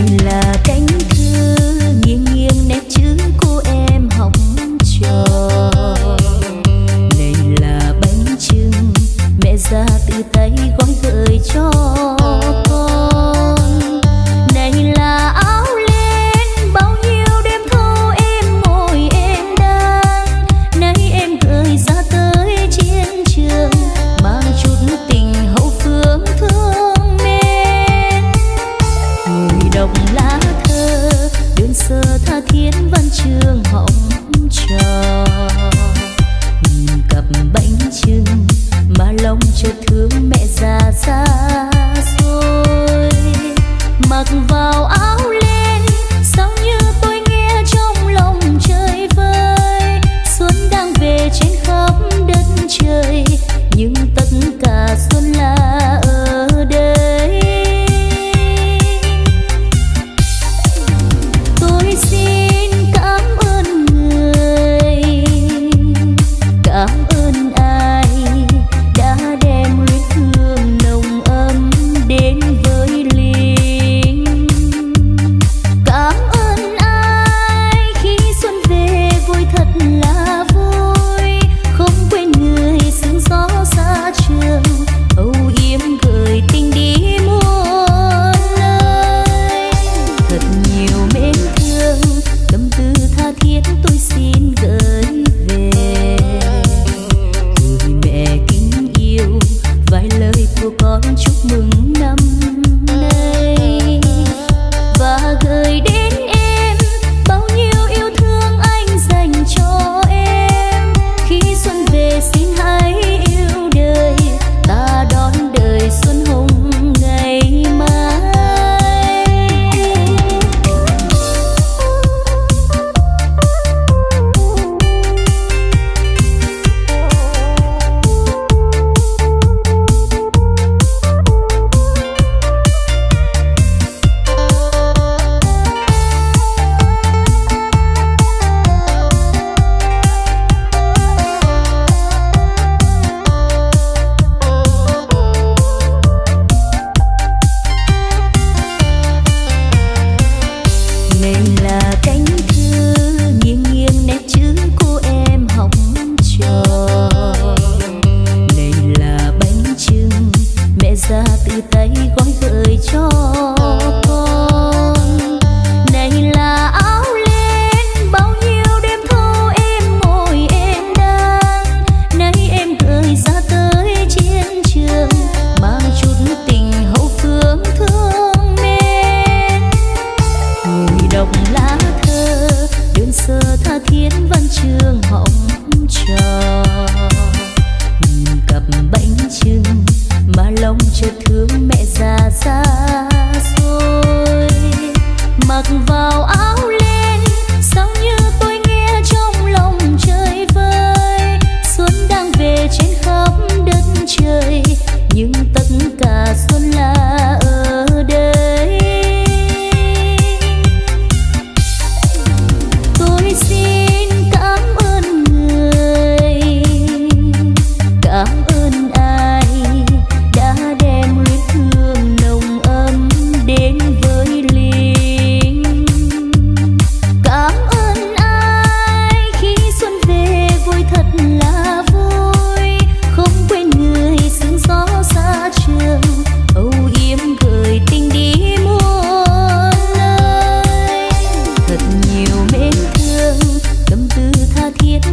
in.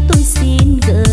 tôi xin gửi